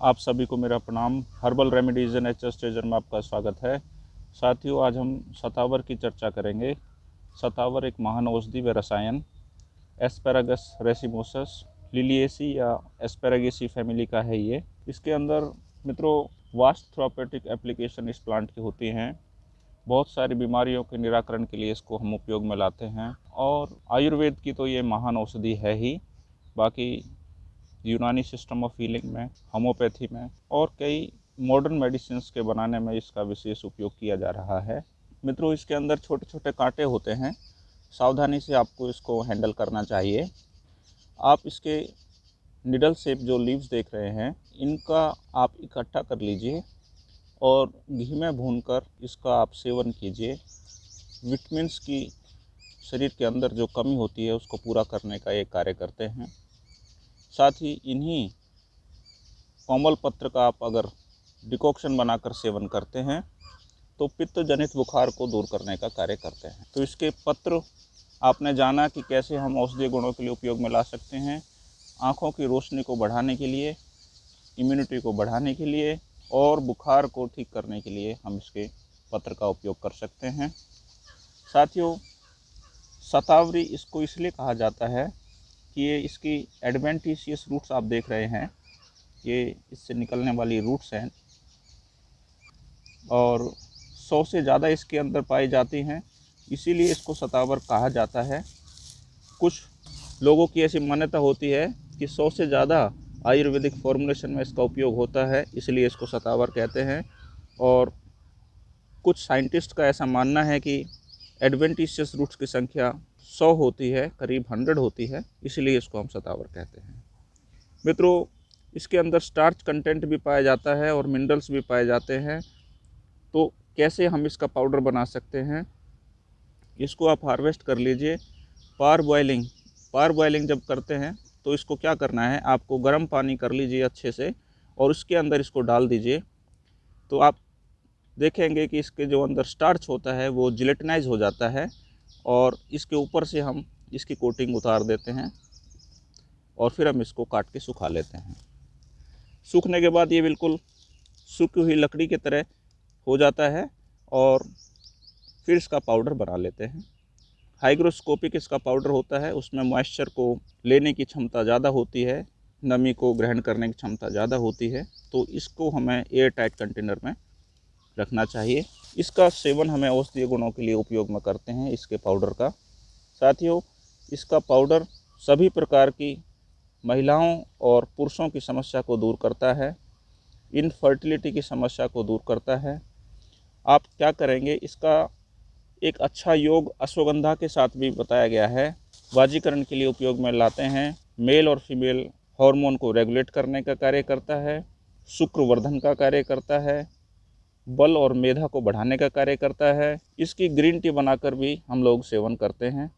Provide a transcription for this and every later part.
आप सभी को मेरा प्रणाम। हर्बल रेमेडीज एंड एच स्टेजर में आपका स्वागत है। साथियों, आज हम सतावर की चर्चा करेंगे। सतावर एक महान औषधि व रसायन। एस्पेरागस रेसिमोसस लिलिएसी या एस्पेरागेसी फैमिली का है ये। इसके अंदर मित्रों वास्ट थ्रोपेटिक एप्लीकेशन इस प्लांट की होती हैं। बहुत सारी बीमारियों के निराकरण के लिए इसको हम उपयोग में लाते हैं। और आयुर्वेद की तो ये महान औषधि है ही। बाकी यूनानी सिस्टम ऑफ़ हीलिंग में, होम्योपैथी में और कई मॉडर्न मेडिसिन के बनाने में इसका विशेष उपयोग किया जा रहा है। मित्रों, इसके अंदर छोटे छोटे कांटे होते हैं। सावधानी से आपको इसको हैंडल करना चाहिए। आप इसके निडल सेप जो लीव्स देख रहे हैं, इनका आप इकट्ठा कर लीजिए और घी में भूनकर इसका आप सेवन कीजिए। विटमिन्स की शरीर के अंदर जो कमी होती है, उसको पूरा करने का ये कार्य करते हैं। साथ ही इन्हीं कोमल पत्र का आप अगर डिकॉक्शन बनाकर सेवन करते हैं तो पित्त जनित बुखार को दूर करने का कार्य करते हैं। तो इसके पत्र, आपने जाना कि कैसे हम औषधीय गुणों के लिए उपयोग में ला सकते हैं, आँखों की रोशनी को बढ़ाने के लिए इम्यूनिटी को बढ़ाने के लिए, और बुखार को ठीक करने के लिए हम इसके पत्र का उपयोग कर सकते हैं। साथियों, सतावरी इसको इसलिए कहा जाता है कि ये इसकी एडवेंटिशियस रूट्स आप देख रहे हैं। ये इससे निकलने वाली रूट्स हैं। और सौ से ज़्यादा इसके अंदर पाई जाती हैं। इसीलिए इसको सतावर कहा जाता है। कुछ लोगों की ऐसी मान्यता होती है कि सौ से ज़्यादा आयुर्वेदिक फॉर्मुलेशन में इसका उपयोग होता है, इसलिए इसको सतावर कहते हैं। और कुछ साइंटिस्ट का ऐसा मानना है कि एडवेंटिशियस रूट्स की संख्या सौ होती है, करीब हंड्रेड होती है, इसलिए इसको हम सतावर कहते हैं। मित्रों, इसके अंदर स्टार्च कंटेंट भी पाया जाता है और मिनरल्स भी पाए जाते हैं। तो कैसे हम इसका पाउडर बना सकते हैं? इसको आप हार्वेस्ट कर लीजिए। पार बॉइलिंग पार बॉइलिंग जब करते हैं तो इसको क्या करना है? आपको गर्म पानी कर लीजिए अच्छे से और उसके अंदर इसको डाल दीजिए। तो आप देखेंगे कि इसके जो अंदर स्टार्च होता है, वो जिलेटनाइज हो जाता है। और इसके ऊपर से हम इसकी कोटिंग उतार देते हैं और फिर हम इसको काट के सुखा लेते हैं। सूखने के बाद ये बिल्कुल सूखी हुई लकड़ी की तरह हो जाता है और फिर इसका पाउडर बना लेते हैं। हाइग्रोस्कोपिक इसका पाउडर होता है, उसमें मॉइस्चर को लेने की क्षमता ज़्यादा होती है, नमी को ग्रहण करने की क्षमता ज़्यादा होती है तो इसको हमें एयर टाइट कंटेनर में रखना चाहिए। इसका सेवन हमें औषधीय गुणों के लिए उपयोग में करते हैं, इसके पाउडर का। साथियों, इसका पाउडर सभी प्रकार की महिलाओं और पुरुषों की समस्या को दूर करता है इनफर्टिलिटी की समस्या को दूर करता है। आप क्या करेंगे, इसका एक अच्छा योग अश्वगंधा के साथ भी बताया गया है। वाजीकरण के लिए उपयोग में लाते हैं। मेल और फीमेल हार्मोन को रेगुलेट करने का कार्य करता है। शुक्रवर्धन का कार्य करता है। बल और मेधा को बढ़ाने का कार्य करता है। इसकी ग्रीन टी बनाकर भी हम लोग सेवन करते हैं।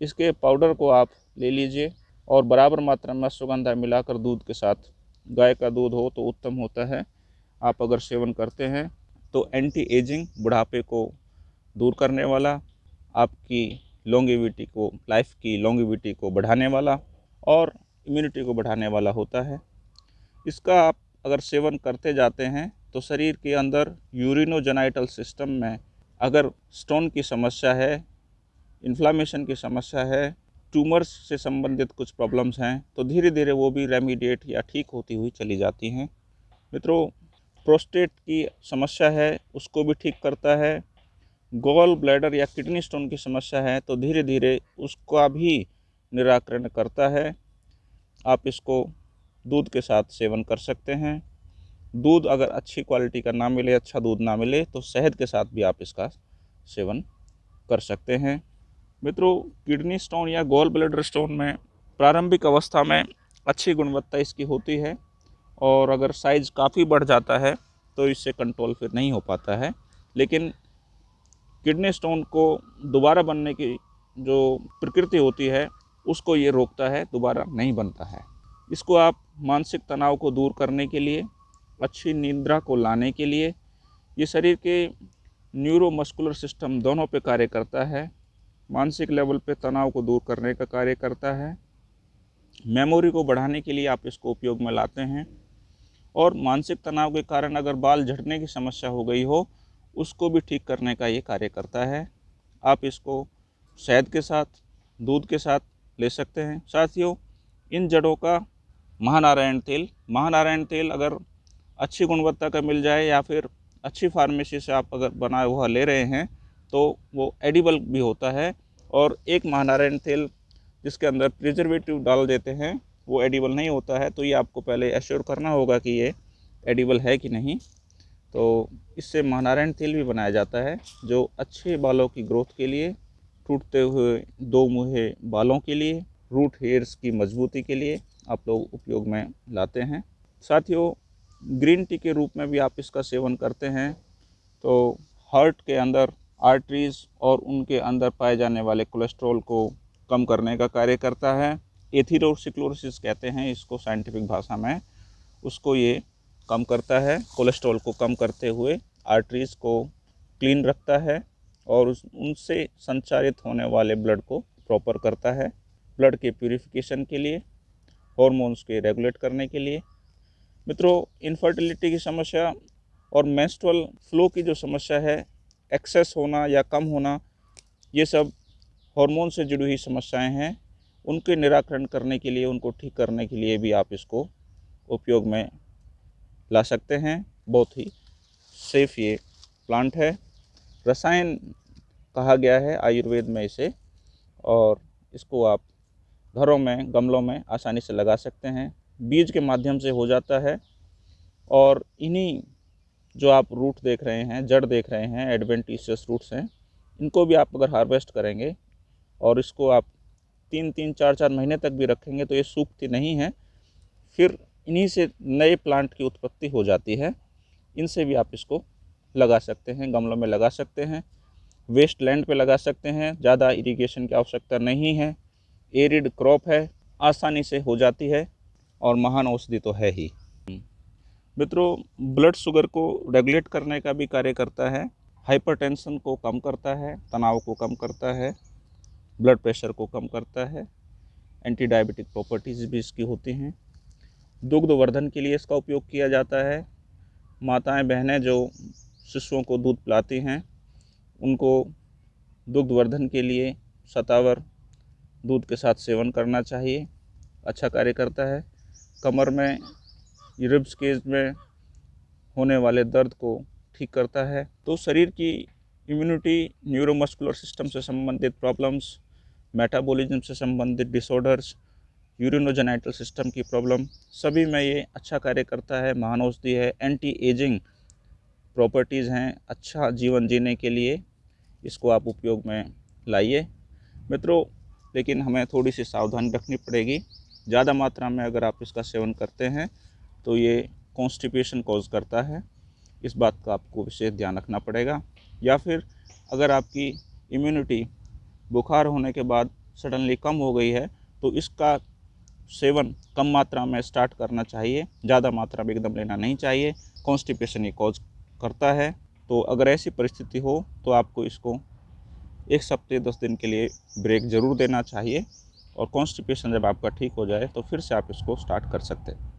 इसके पाउडर को आप ले लीजिए और बराबर मात्रा में सुगंधा मिलाकर दूध के साथ। गाय का दूध हो तो उत्तम होता है। आप अगर सेवन करते हैं तो एंटी एजिंग बुढ़ापे को दूर करने वाला, आपकी लॉन्गिविटी को लाइफ की लॉन्गिविटी को बढ़ाने वाला और इम्यूनिटी को बढ़ाने वाला होता है। इसका आप अगर सेवन करते जाते हैं तो शरीर के अंदर यूरिनोजेनाइटल सिस्टम में अगर स्टोन की समस्या है इन्फ्लामेशन की समस्या है ट्यूमर्स से संबंधित कुछ प्रॉब्लम्स हैं तो धीरे धीरे वो भी रेमीडिएट या ठीक होती हुई चली जाती हैं। मित्रों प्रोस्टेट की समस्या है, उसको भी ठीक करता है। गोल ब्लैडर या किडनी स्टोन की समस्या है तो धीरे धीरे उसका भी निराकरण करता है। आप इसको दूध के साथ सेवन कर सकते हैं। दूध अगर अच्छी क्वालिटी का ना मिले अच्छा दूध ना मिले तो शहद के साथ भी आप इसका सेवन कर सकते हैं। मित्रों, किडनी स्टोन या गोल ब्लैडर स्टोन में प्रारंभिक अवस्था में अच्छी गुणवत्ता इसकी होती है और अगर साइज़ काफ़ी बढ़ जाता है तो इससे कंट्रोल फिर नहीं हो पाता है। लेकिन किडनी स्टोन को दोबारा बनने की जो प्रकृति होती है, उसको ये रोकता है, दोबारा नहीं बनता है। इसको आप मानसिक तनाव को दूर करने के लिए अच्छी निद्रा को लाने के लिए ये शरीर के न्यूरोमस्कुलर सिस्टम दोनों पे कार्य करता है। मानसिक लेवल पे तनाव को दूर करने का कार्य करता है। मेमोरी को बढ़ाने के लिए आप इसको उपयोग में लाते हैं। और मानसिक तनाव के कारण अगर बाल झड़ने की समस्या हो गई हो, उसको भी ठीक करने का ये कार्य करता है। आप इसको शहद के साथ, दूध के साथ ले सकते हैं। साथियों, इन जड़ों का महानारायण तेल महानारायण तेल अगर अच्छी गुणवत्ता का मिल जाए या फिर अच्छी फार्मेसी से आप अगर बनाया हुआ ले रहे हैं तो वो एडिबल भी होता है। और एक महानारायण तेल जिसके अंदर प्रिजर्वेटिव डाल देते हैं, वो एडिबल नहीं होता है। तो ये आपको पहले एश्योर करना होगा कि ये एडिबल है कि नहीं। तो इससे महानारायण तेल भी बनाया जाता है, जो अच्छे बालों की ग्रोथ के लिए, टूटते हुए दो मुहे बालों के लिए रूट हेयर्स की मजबूती के लिए आप लोग उपयोग में लाते हैं। साथियों ग्रीन टी के रूप में भी आप इसका सेवन करते हैं तो हार्ट के अंदर आर्टरीज़ और उनके अंदर पाए जाने वाले कोलेस्ट्रॉल को कम करने का कार्य करता है। एथीरोसिक्लोसिस कहते हैं इसको साइंटिफिक भाषा में। उसको ये कम करता है, कोलेस्ट्रॉल को कम करते हुए आर्टरीज़ को क्लीन रखता है और उस, उनसे संचारित होने वाले ब्लड को प्रॉपर करता है, ब्लड के प्यूरिफिकेशन के लिए, हॉर्मोन्स के रेगुलेट करने के लिए। मित्रों इनफर्टिलिटी की समस्या और मेंस्ट्रुअल फ्लो की जो समस्या है एक्सेस होना या कम होना, ये सब हार्मोन से जुड़ी हुई समस्याएँ हैं। उनके निराकरण करने के लिए, उनको ठीक करने के लिए भी आप इसको उपयोग में ला सकते हैं। बहुत ही सेफ़ ये प्लांट है। रसायन कहा गया है, आयुर्वेद में इसे, और इसको आप घरों में, गमलों में आसानी से लगा सकते हैं। बीज के माध्यम से हो जाता है और इन्हीं जो आप रूट देख रहे हैं, जड़ देख रहे हैं एडवेंटिशियस रूट्स हैं, इनको भी आप अगर हार्वेस्ट करेंगे और इसको आप तीन तीन, चार चार महीने तक भी रखेंगे तो ये सूखती नहीं है, फिर इन्हीं से नए प्लांट की उत्पत्ति हो जाती है। इनसे भी आप इसको लगा सकते हैं, गमलों में लगा सकते हैं वेस्ट लैंड पर लगा सकते हैं, ज़्यादा इरीगेशन की आवश्यकता नहीं है एरिड क्रॉप है, आसानी से हो जाती है। और महान औषधि तो है ही। मित्रों ब्लड शुगर को रेगुलेट करने का भी कार्य करता है हाइपरटेंशन को कम करता है, तनाव को कम करता है ब्लड प्रेशर को कम करता है एंटी डायबिटिक प्रॉपर्टीज़ भी इसकी होती हैं। दुग्ध वर्धन के लिए इसका उपयोग किया जाता है। माताएँ, बहनें जो शिशुओं को दूध पिलाती हैं, उनको दुग्ध वर्धन के लिए सतावर दूध के साथ सेवन करना चाहिए। अच्छा कार्य करता है। कमर में रिब्स केज में होने वाले दर्द को ठीक करता है। तो शरीर की इम्यूनिटी न्यूरोमस्कुलर सिस्टम से संबंधित प्रॉब्लम्स मेटाबॉलिज्म से संबंधित डिसऑर्डर्स यूरिनोजेनाइटल सिस्टम की प्रॉब्लम सभी में ये अच्छा कार्य करता है। महान औषधि है। एंटी एजिंग प्रॉपर्टीज़ हैं। अच्छा जीवन जीने के लिए इसको आप उपयोग में लाइए। मित्रों, लेकिन हमें थोड़ी सी सावधानी रखनी पड़ेगी। ज़्यादा मात्रा में अगर आप इसका सेवन करते हैं तो ये कॉन्स्टिपेशन कॉज करता है। इस बात का आपको विशेष ध्यान रखना पड़ेगा। या फिर अगर आपकी इम्यूनिटी बुखार होने के बाद सडनली कम हो गई है तो इसका सेवन कम मात्रा में स्टार्ट करना चाहिए। ज़्यादा मात्रा में एकदम लेना नहीं चाहिए। कॉन्स्टिपेशन ये कॉज करता है। तो अगर ऐसी परिस्थिति हो तो आपको इसको एक सप्ते दस दिन के लिए ब्रेक ज़रूर देना चाहिए। और कॉन्स्टिपेशन जब आपका ठीक हो जाए तो फिर से आप इसको स्टार्ट कर सकते हैं।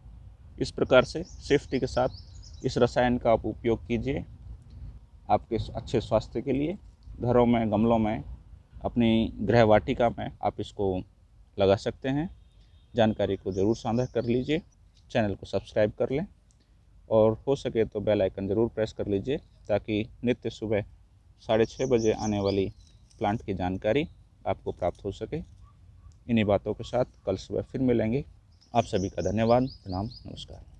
इस प्रकार से सेफ्टी के साथ इस रसायन का आप उपयोग कीजिए आपके अच्छे स्वास्थ्य के लिए। घरों में, गमलों में, अपनी गृह वाटिका में आप इसको लगा सकते हैं। जानकारी को ज़रूर साझा कर लीजिए, चैनल को सब्सक्राइब कर लें और हो सके तो बेल आइकन ज़रूर प्रेस कर लीजिए ताकि नित्य सुबह साढ़े छः बजे आने वाली प्लांट की जानकारी आपको प्राप्त हो सके। इन्हीं बातों के साथ कल सुबह फिर मिलेंगे। आप सभी का धन्यवाद। प्रणाम। नमस्कार।